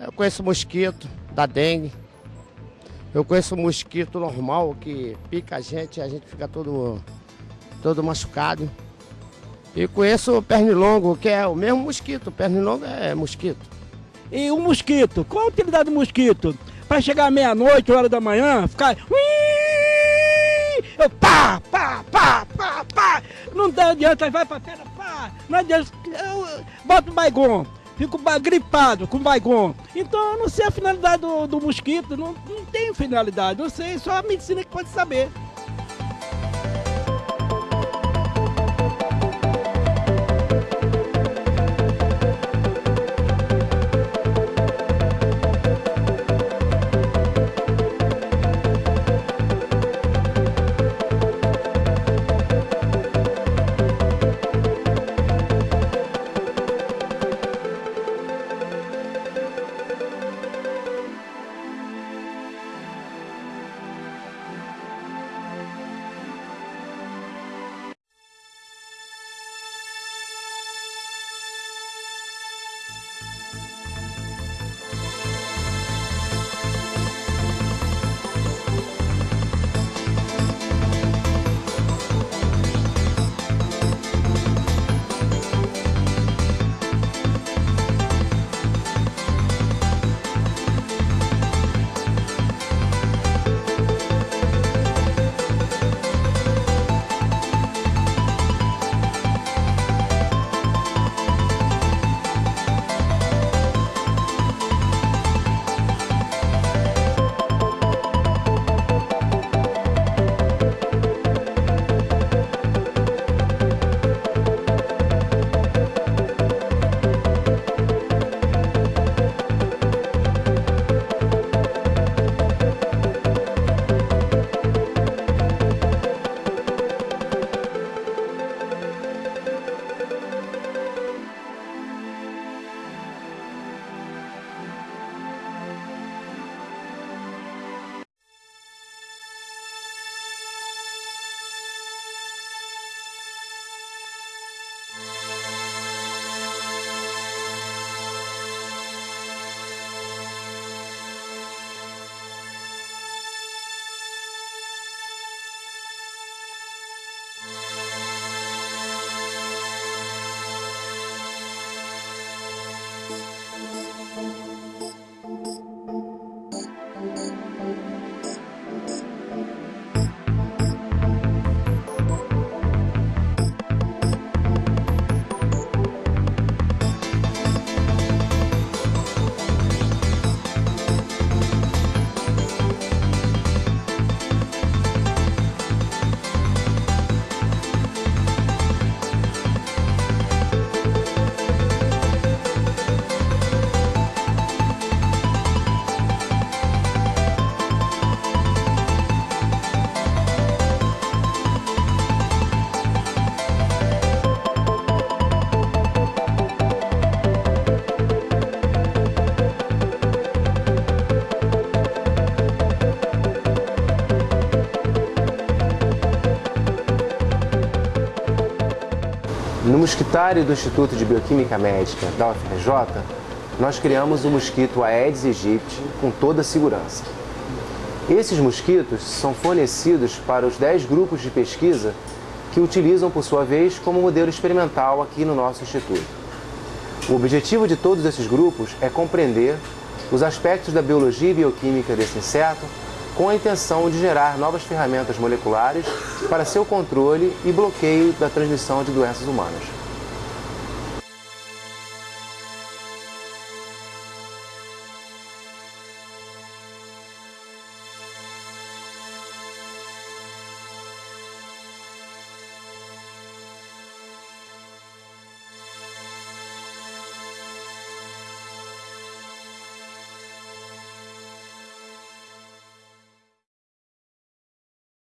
Eu conheço mosquito da dengue. Eu conheço mosquito normal que pica a gente e a gente fica todo, todo machucado. E conheço o pernilongo, que é o mesmo mosquito. Pernilongo é mosquito. E o mosquito, qual a utilidade do mosquito? Para chegar meia-noite, hora da manhã, ficar. Eu pá, pá, pá, pá, pá. Não dá adianta, vai pra terra, pá. Não adianta. Eu boto o baigon, fico gripado com baigon. Então eu não sei a finalidade do, do mosquito, não, não tem finalidade, não sei, só a medicina que pode saber. Mosquitário do Instituto de Bioquímica Médica da UFRJ, nós criamos o mosquito Aedes aegypti com toda segurança. Esses mosquitos são fornecidos para os 10 grupos de pesquisa que utilizam, por sua vez, como modelo experimental aqui no nosso Instituto. O objetivo de todos esses grupos é compreender os aspectos da biologia e bioquímica desse inseto com a intenção de gerar novas ferramentas moleculares para seu controle e bloqueio da transmissão de doenças humanas.